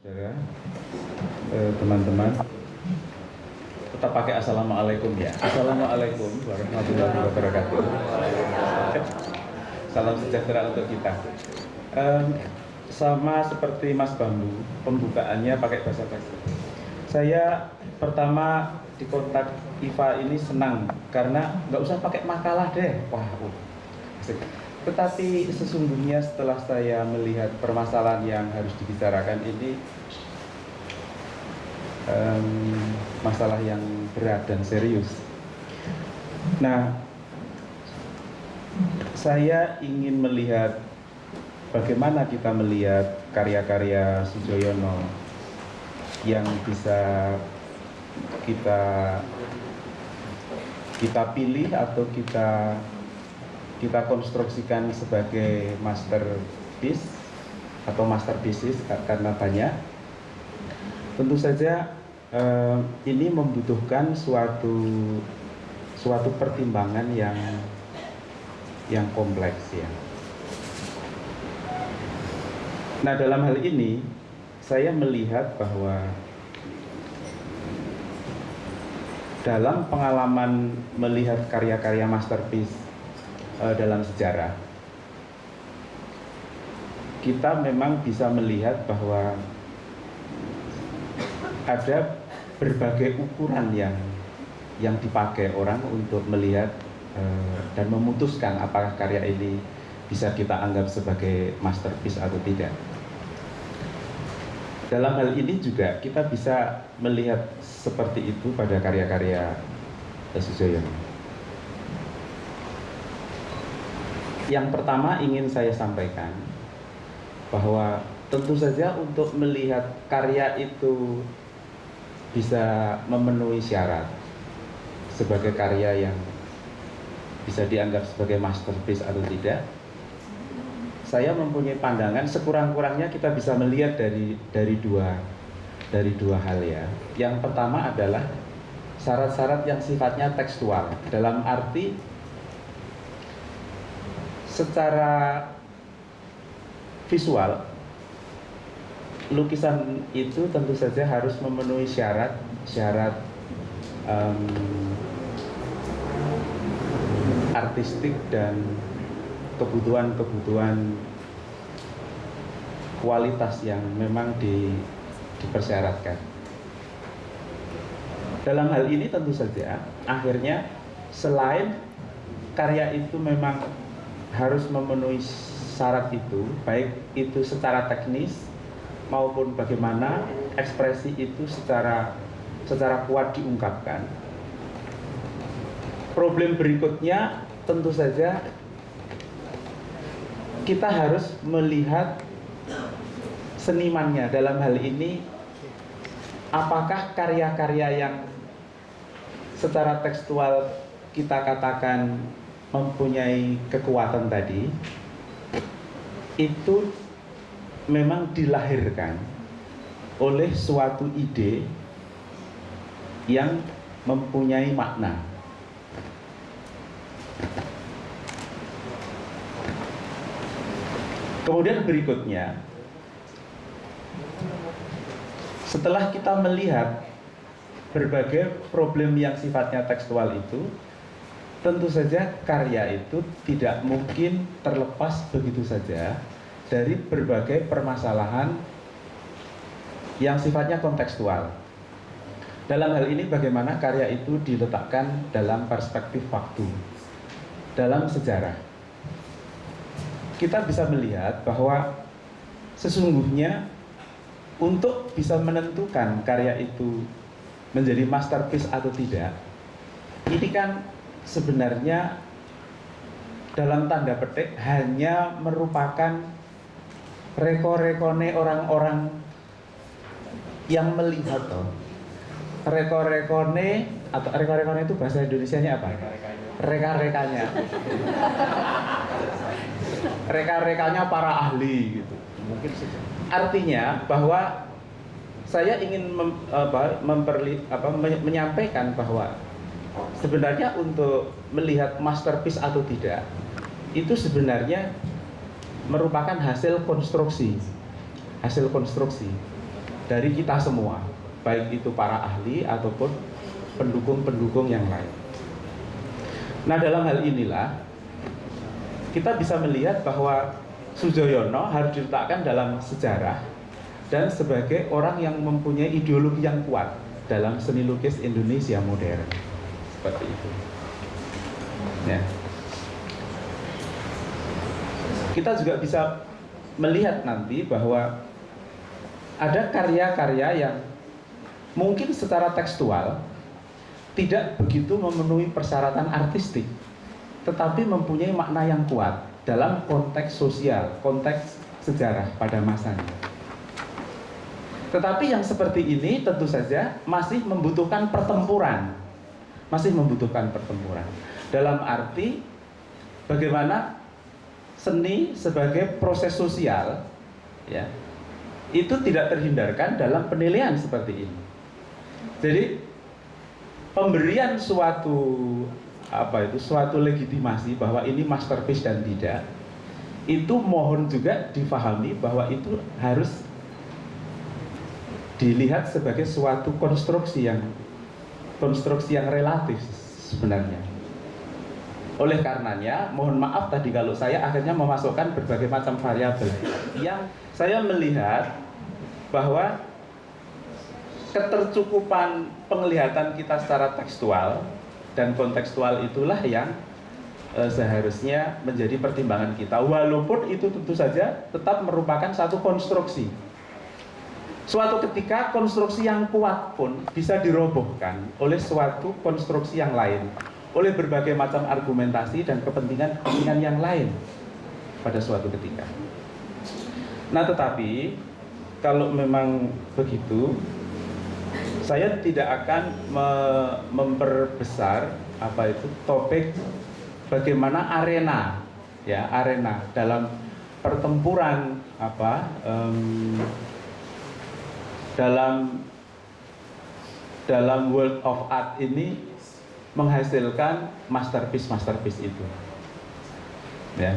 saudara eh, teman-teman. Tetap pakai assalamualaikum ya. Assalamualaikum warahmatullahi wabarakatuh. Salam sejahtera untuk kita. Em, sama seperti Mas Bambu pembukaannya pakai bahasa basi saya pertama di kontak IFA ini senang karena nggak usah pakai makalah deh. Wah uh. Tetapi sesungguhnya setelah saya melihat permasalahan yang harus dibicarakan ini em, masalah yang berat dan serius. Nah, saya ingin melihat bagaimana kita melihat karya-karya Sujoyono yang bisa kita kita pilih atau kita kita konstruksikan sebagai masterpiece atau masterpieces karena banyak tentu saja eh, ini membutuhkan suatu suatu pertimbangan yang yang kompleks ya. Nah dalam hal ini saya melihat bahwa dalam pengalaman melihat karya-karya masterpiece eh, dalam sejarah kita memang bisa melihat bahwa ada berbagai ukuran yang yang dipakai orang untuk melihat eh, dan memutuskan apakah karya ini bisa kita anggap sebagai masterpiece atau tidak. Dalam hal ini juga kita bisa melihat seperti itu pada karya-karya Sujoyono. Yang pertama ingin saya sampaikan bahwa tentu saja untuk melihat karya itu bisa memenuhi syarat sebagai karya yang bisa dianggap sebagai masterpiece atau tidak saya mempunyai pandangan sekurang-kurangnya kita bisa melihat dari dari dua dari dua hal ya. Yang pertama adalah syarat-syarat yang sifatnya tekstual dalam arti secara visual lukisan itu tentu saja harus memenuhi syarat syarat um, artistik dan kebutuhan-kebutuhan kualitas yang memang di, dipersyaratkan. Dalam hal ini tentu saja akhirnya selain karya itu memang harus memenuhi syarat itu, baik itu secara teknis maupun bagaimana ekspresi itu secara secara kuat diungkapkan. Problem berikutnya tentu saja kita harus melihat senimannya dalam hal ini apakah karya-karya yang secara tekstual kita katakan mempunyai kekuatan tadi itu memang dilahirkan oleh suatu ide yang mempunyai makna. Kemudian berikutnya, setelah kita melihat berbagai problem yang sifatnya tekstual itu, tentu saja karya itu tidak mungkin terlepas begitu saja dari berbagai permasalahan yang sifatnya kontekstual. Dalam hal ini bagaimana karya itu diletakkan dalam perspektif waktu, dalam sejarah. Kita bisa melihat bahwa sesungguhnya untuk bisa menentukan karya itu menjadi masterpiece atau tidak, ini kan sebenarnya dalam tanda petik hanya merupakan reko-rekone orang-orang yang melihat toh reko-rekone atau reko-rekone itu bahasa Indonesia-nya apa? Reka-rekanya. Reka-rekanya para ahli gitu. Mungkin. Artinya bahwa saya ingin mem, apa, memperli, apa, menyampaikan bahwa sebenarnya untuk melihat masterpiece atau tidak itu sebenarnya merupakan hasil konstruksi hasil konstruksi dari kita semua, baik itu para ahli ataupun pendukung-pendukung yang lain. Nah, dalam hal inilah kita bisa melihat bahwa Sujoyono harus diletakkan dalam sejarah dan sebagai orang yang mempunyai ideologi yang kuat dalam seni lukis Indonesia modern. Seperti itu. Ya. Kita juga bisa melihat nanti bahwa ada karya-karya yang mungkin secara tekstual tidak begitu memenuhi persyaratan artistik, tetapi mempunyai makna yang kuat dalam konteks sosial, konteks sejarah pada masanya. Tetapi yang seperti ini tentu saja masih membutuhkan pertempuran, masih membutuhkan pertempuran. Dalam arti bagaimana seni sebagai proses sosial, ya, itu tidak terhindarkan dalam penilaian seperti ini. Jadi pemberian suatu apa itu suatu legitimasi bahwa ini masterpiece dan tidak itu mohon juga difahami bahwa itu harus dilihat sebagai suatu konstruksi yang konstruksi yang relatif sebenarnya. Oleh karenanya mohon maaf tadi kalau saya akhirnya memasukkan berbagai macam variabel. Yang saya melihat bahwa ketercukupan penglihatan kita secara tekstual dan kontekstual itulah yang e, seharusnya menjadi pertimbangan kita. Walaupun itu tentu saja tetap merupakan satu konstruksi suatu ketika konstruksi yang kuat pun bisa dirobohkan oleh suatu konstruksi yang lain oleh berbagai macam argumentasi dan kepentingan-kepentingan yang lain pada suatu ketika. Nah tetapi kalau memang begitu saya tidak akan me memperbesar apa itu topik bagaimana arena ya arena dalam pertempuran apa um, dalam dalam world of art ini menghasilkan masterpiece masterpiece itu. Ya.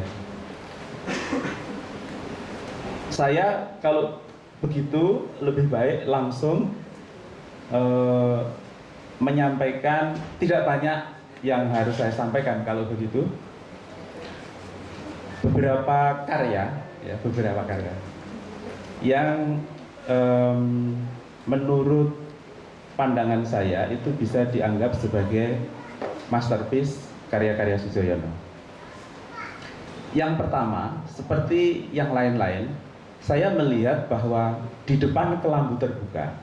Saya kalau begitu lebih baik langsung eh, menyampaikan tidak banyak yang harus saya sampaikan kalau begitu. Beberapa karya ya beberapa karya yang um, menurut pandangan saya itu bisa dianggap sebagai masterpiece karya-karya Sujoyono. Yang pertama, seperti yang lain-lain, saya melihat bahwa di depan kelambu terbuka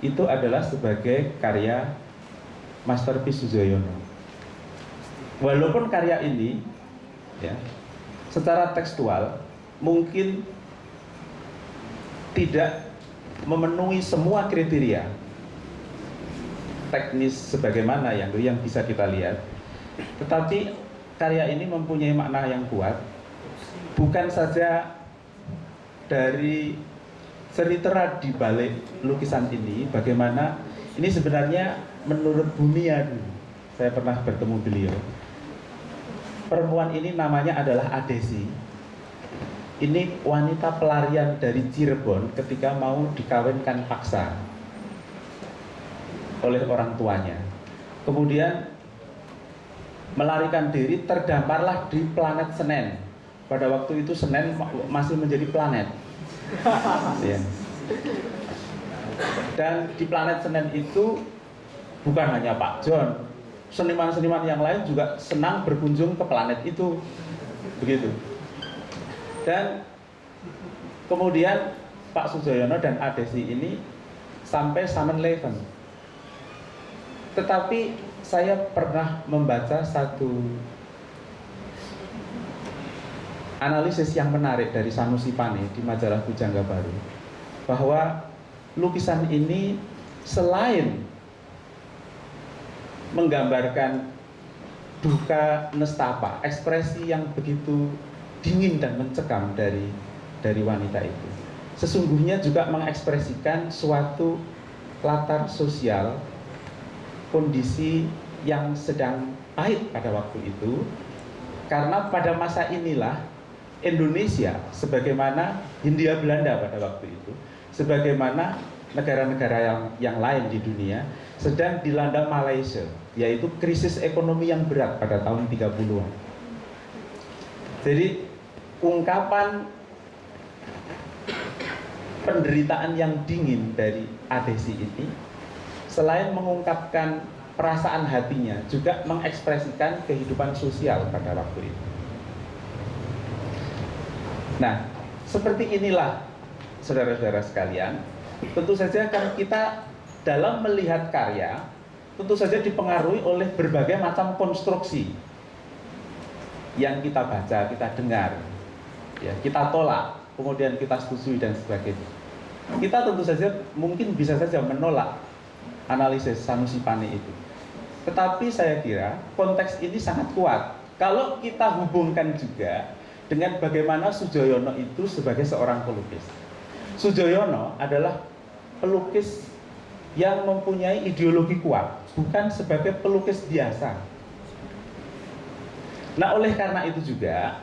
itu adalah sebagai karya masterpiece Sujoyono. Walaupun karya ini ya secara tekstual mungkin tidak memenuhi semua kriteria. Teknis sebagaimana yang yang bisa kita lihat. Tetapi karya ini mempunyai makna yang kuat. Bukan saja dari seritera di balik lukisan ini bagaimana ini sebenarnya menurut Bumian saya pernah bertemu beliau. Perempuan ini namanya adalah Adesi ini wanita pelarian dari Cirebon ketika mau dikawinkan paksa oleh orang tuanya. Kemudian melarikan diri terdamparlah di planet Senin pada waktu itu Senin masih menjadi planet. Ya. dan di planet Senin itu bukan hanya Pak John seniman-seniman yang lain juga senang berkunjung ke planet itu. Begitu dan kemudian Pak Sujoyono dan Adesi ini sampai Samen Leven tetapi saya pernah membaca satu analisis yang menarik dari Sanusi Pane di majalah Pujangga Baru bahwa lukisan ini selain menggambarkan duka nestapa, ekspresi yang begitu dingin dan mencekam dari dari wanita itu. Sesungguhnya juga mengekspresikan suatu latar sosial kondisi yang sedang pahit pada waktu itu karena pada masa inilah Indonesia sebagaimana Hindia Belanda pada waktu itu sebagaimana negara-negara yang, yang lain di dunia sedang dilanda Malaysia, yaitu krisis ekonomi yang berat pada tahun 30-an. Jadi ungkapan penderitaan yang dingin dari adesi ini selain mengungkapkan perasaan hatinya juga mengekspresikan kehidupan sosial pada waktu itu. Nah, seperti inilah saudara-saudara sekalian, tentu saja kan kita dalam melihat karya tentu saja dipengaruhi oleh berbagai macam konstruksi yang kita baca, kita dengar, ya, kita tolak, kemudian kita setujui dan sebagainya. Kita tentu saja mungkin bisa saja menolak analisis Sanusi Pane itu. Tetapi saya kira konteks ini sangat kuat. Kalau kita hubungkan juga dengan bagaimana Sujoyono itu sebagai seorang pelukis. Sujoyono adalah pelukis yang mempunyai ideologi kuat, bukan sebagai pelukis biasa. Nah, oleh karena itu juga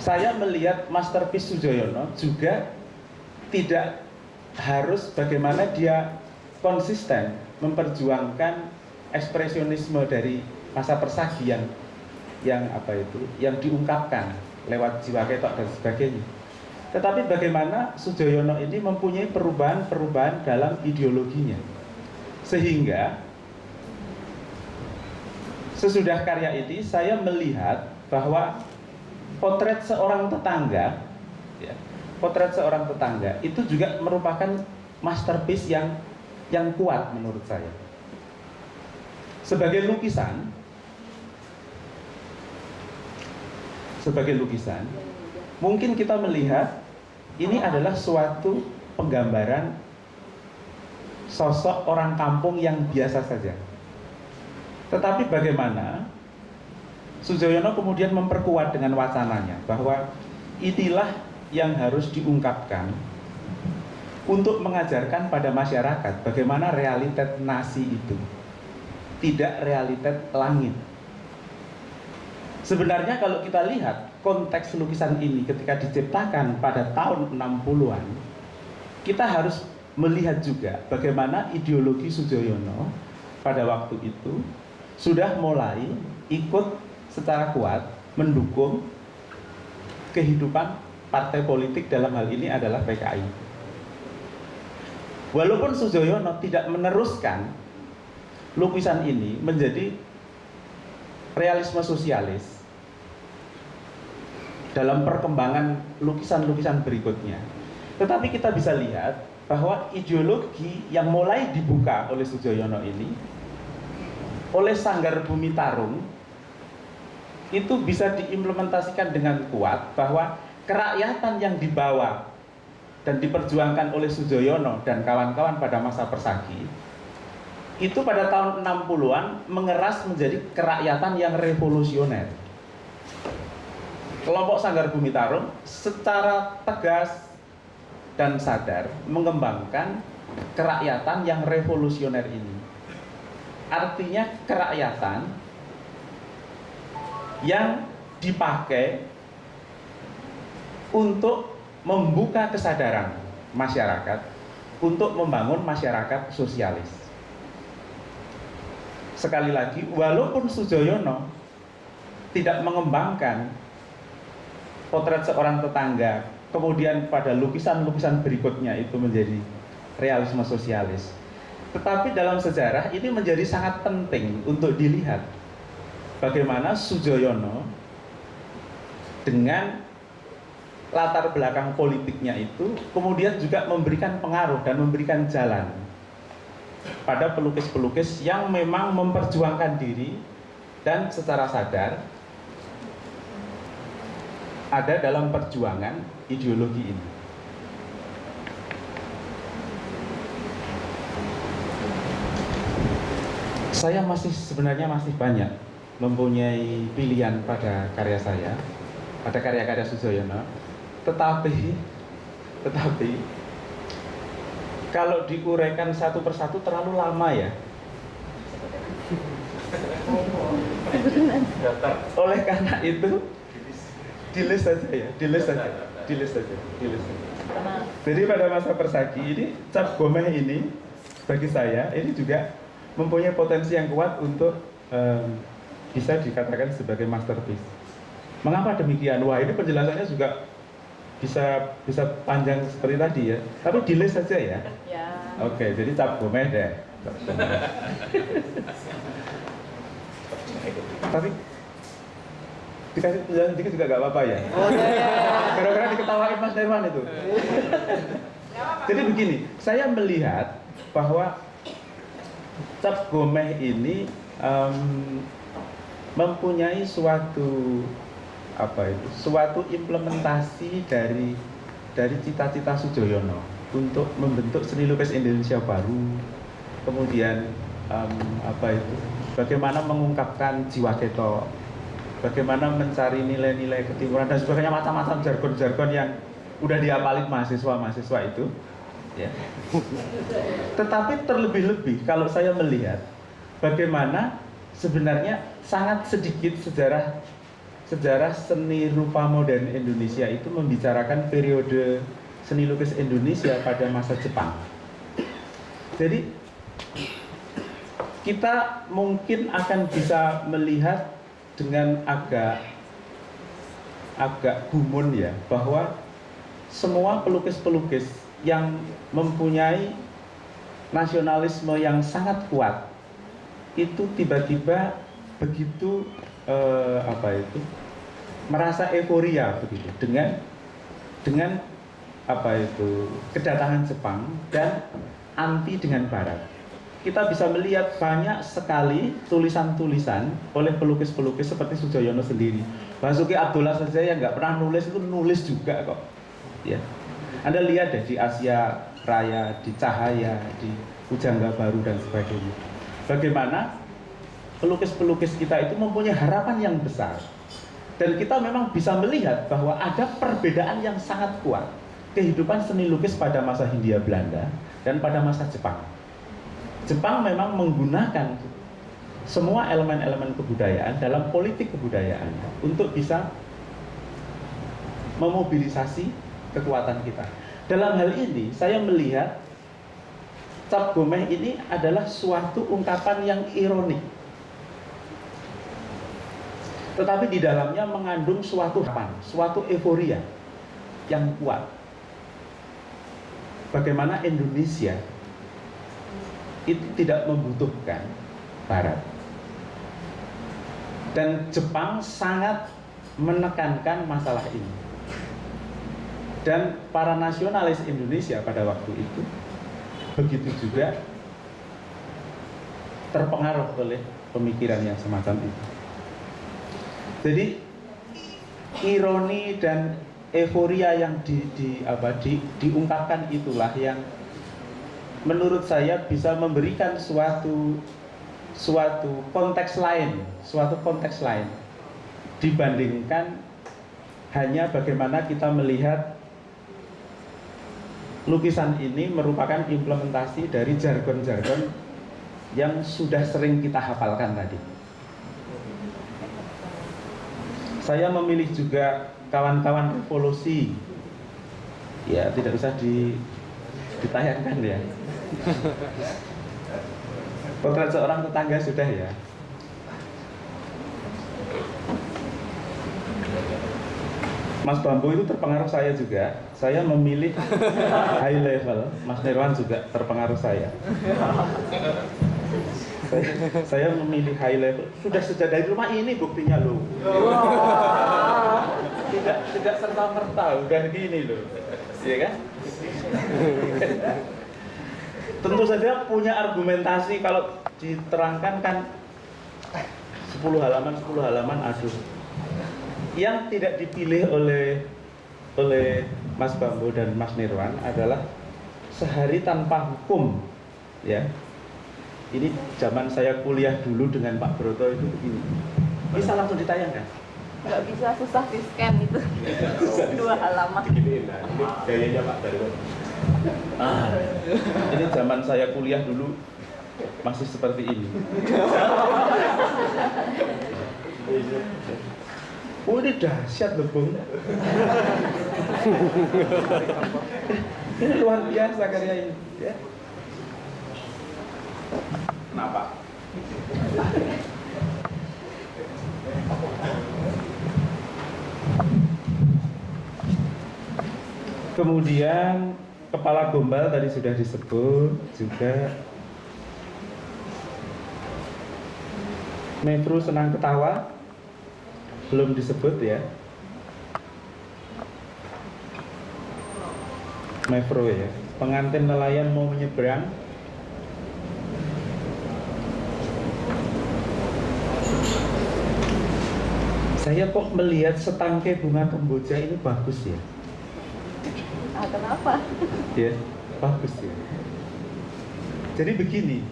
saya melihat masterpiece Sujoyono juga tidak harus bagaimana dia konsisten memperjuangkan ekspresionisme dari masa persagi yang yang apa itu yang diungkapkan lewat jiwa ketok dan sebagainya tetapi bagaimana Sujoyono ini mempunyai perubahan-perubahan dalam ideologinya. Sehingga sesudah karya ini saya melihat bahwa potret seorang tetangga ya, potret seorang tetangga itu juga merupakan masterpiece yang yang kuat menurut saya. Sebagai lukisan sebagai lukisan mungkin kita melihat ini adalah suatu penggambaran sosok orang kampung yang biasa saja. Tetapi bagaimana Sujoyono kemudian memperkuat dengan wacananya bahwa inilah yang harus diungkapkan untuk mengajarkan pada masyarakat bagaimana realitas nasi itu tidak realitas langit. Sebenarnya kalau kita lihat konteks lukisan ini ketika diciptakan pada tahun 60-an, kita harus melihat juga bagaimana ideologi Sujoyono pada waktu itu sudah mulai ikut secara kuat mendukung kehidupan partai politik dalam hal ini adalah PKI. Walaupun Sujoyono tidak meneruskan lukisan ini menjadi realisme sosialis, dalam perkembangan lukisan-lukisan berikutnya. Tetapi kita bisa lihat bahwa ideologi yang mulai dibuka oleh Sujoyono ini oleh Sanggar Bumi Tarung itu bisa diimplementasikan dengan kuat bahwa kerakyatan yang dibawa dan diperjuangkan oleh Sujoyono dan kawan-kawan pada masa persagi itu pada tahun 60-an mengeras menjadi kerakyatan yang revolusioner kelompok Sanggar Bumi Tarung secara tegas dan sadar mengembangkan kerakyatan yang revolusioner ini. Artinya kerakyatan yang dipakai untuk membuka kesadaran masyarakat untuk membangun masyarakat sosialis. Sekali lagi, walaupun Sujoyono tidak mengembangkan potret seorang tetangga, kemudian pada lukisan-lukisan berikutnya itu menjadi realisme sosialis. Tetapi dalam sejarah ini menjadi sangat penting untuk dilihat bagaimana Sujoyono dengan latar belakang politiknya itu kemudian juga memberikan pengaruh dan memberikan jalan pada pelukis-pelukis yang memang memperjuangkan diri dan secara sadar ada dalam perjuangan ideologi ini. Saya masih sebenarnya masih banyak mempunyai pilihan pada karya saya, pada karya-karya Sujoyono, tetapi tetapi kalau diuraikan satu persatu terlalu lama ya. Oleh karena itu di list saja ya di list saja di list saja di list saja Jadi pada masa persagi ini cap gomeh ini bagi saya ini juga mempunyai potensi yang kuat untuk um, bisa dikatakan sebagai masterpiece. Mengapa demikian? Wah ini penjelasannya juga bisa bisa panjang seperti tadi ya. Tapi di list saja ya. Ya. Oke, jadi cap gomeh deh. Tapi dikasih penjelasan dikit juga gak apa-apa ya. Oh iya. Gara-gara diketawain Mas Derman itu. Jadi begini, saya melihat bahwa cap gomeh ini em, mempunyai suatu apa itu, suatu implementasi dari dari cita-cita Sujoyono untuk membentuk seni lukis Indonesia baru, kemudian em, apa itu, bagaimana mengungkapkan jiwa keto, bagaimana mencari nilai-nilai ketimuran dan sebagainya macam-macam jargon-jargon yang udah diapalin mahasiswa-mahasiswa itu ya. Tetapi terlebih-lebih kalau saya melihat bagaimana sebenarnya sangat sedikit sejarah sejarah seni rupa modern Indonesia itu membicarakan periode seni lukis Indonesia pada masa Jepang. Jadi kita mungkin akan bisa melihat dengan agak agak gumun ya bahwa semua pelukis-pelukis yang mempunyai nasionalisme yang sangat kuat itu tiba-tiba begitu eh, apa itu merasa euforia begitu dengan dengan apa itu kedatangan Jepang dan anti dengan Barat kita bisa melihat banyak sekali tulisan-tulisan oleh pelukis-pelukis seperti Sujoyono sendiri. Basuki Abdullah saja yang nggak pernah nulis itu nulis juga kok. Ya, Anda lihat deh di Asia Raya, di Cahaya, di Pujangga Baru dan sebagainya. Bagaimana pelukis-pelukis kita itu mempunyai harapan yang besar. Dan kita memang bisa melihat bahwa ada perbedaan yang sangat kuat kehidupan seni lukis pada masa Hindia Belanda dan pada masa Jepang. Jepang memang menggunakan semua elemen-elemen kebudayaan dalam politik kebudayaan untuk bisa memobilisasi kekuatan kita. Dalam hal ini, saya melihat cap gomeh ini adalah suatu ungkapan yang ironik. Tetapi di dalamnya mengandung suatu harapan, suatu euforia yang kuat. Bagaimana Indonesia itu tidak membutuhkan Barat. Dan Jepang sangat menekankan masalah ini. Dan para nasionalis Indonesia pada waktu itu begitu juga terpengaruh oleh pemikiran yang semacam itu. Jadi ironi dan euforia yang di, di apa di, diungkapkan itulah yang menurut saya bisa memberikan suatu suatu konteks lain, suatu konteks lain dibandingkan hanya bagaimana kita melihat lukisan ini merupakan implementasi dari jargon-jargon yang sudah sering kita hafalkan tadi. Saya memilih juga kawan-kawan revolusi. Ya, tidak usah di, ditayangkan ya. Potret seorang tetangga sudah ya. Mas Bambu itu terpengaruh saya juga. Saya memilih high level. Mas Nirwan juga terpengaruh saya. saya, saya memilih high level. Sudah sejak dari rumah ini buktinya loh. Tidak tidak serta merta udah gini loh, iya kan? Tentu saja punya argumentasi kalau diterangkan kan 10 halaman 10 halaman aduh yang tidak dipilih oleh oleh Mas Bambu dan Mas Nirwan adalah sehari tanpa hukum ya. Ini zaman saya kuliah dulu dengan Pak Broto itu begini. Bisa langsung ditayangkan? Nggak bisa susah di scan itu dua halaman. Nah, ini gayanya Pak Darwin. ah, ini zaman saya kuliah dulu masih seperti ini Oh ini dahsyat loh Bung. Ini luar biasa karya ini. Ya. Kenapa? Kemudian kepala gombal tadi sudah disebut juga. Mevru senang ketawa belum disebut ya. Mevru ya. Pengantin nelayan mau menyeberang. Saya kok melihat setangkai bunga kemboja ini bagus ya. Ah, kenapa? ya bagus ya jadi begini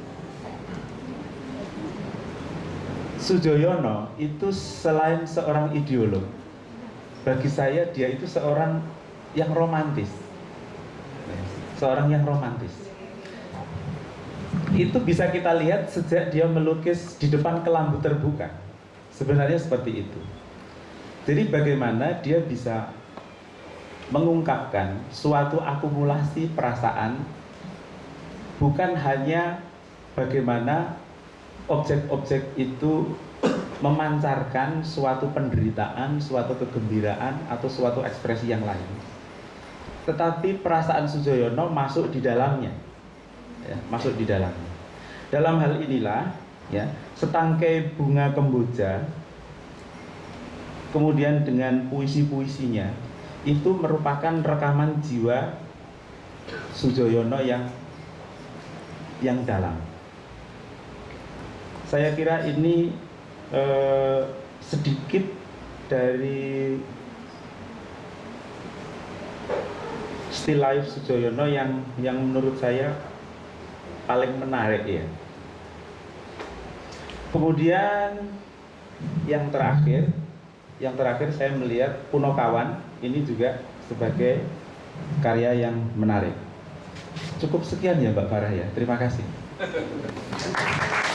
Sujoyono itu selain seorang ideolog bagi saya dia itu seorang yang romantis. Seorang yang romantis. Itu bisa kita lihat sejak dia melukis di depan kelambu terbuka. Sebenarnya seperti itu. Jadi bagaimana dia bisa mengungkapkan suatu akumulasi perasaan bukan hanya bagaimana objek-objek itu memancarkan suatu penderitaan, suatu kegembiraan atau suatu ekspresi yang lain. Tetapi perasaan Sujoyono masuk di dalamnya. Ya, masuk di dalamnya. Dalam hal inilah ya, setangkai bunga kemboja kemudian dengan puisi-puisinya itu merupakan rekaman jiwa Sujoyono yang yang dalam. Saya kira ini eh, sedikit dari still life Sujoyono yang yang menurut saya paling menarik ya. Kemudian yang terakhir, yang terakhir saya melihat Punokawan ini juga sebagai karya yang menarik. Cukup sekian ya Mbak Farah ya. Terima kasih.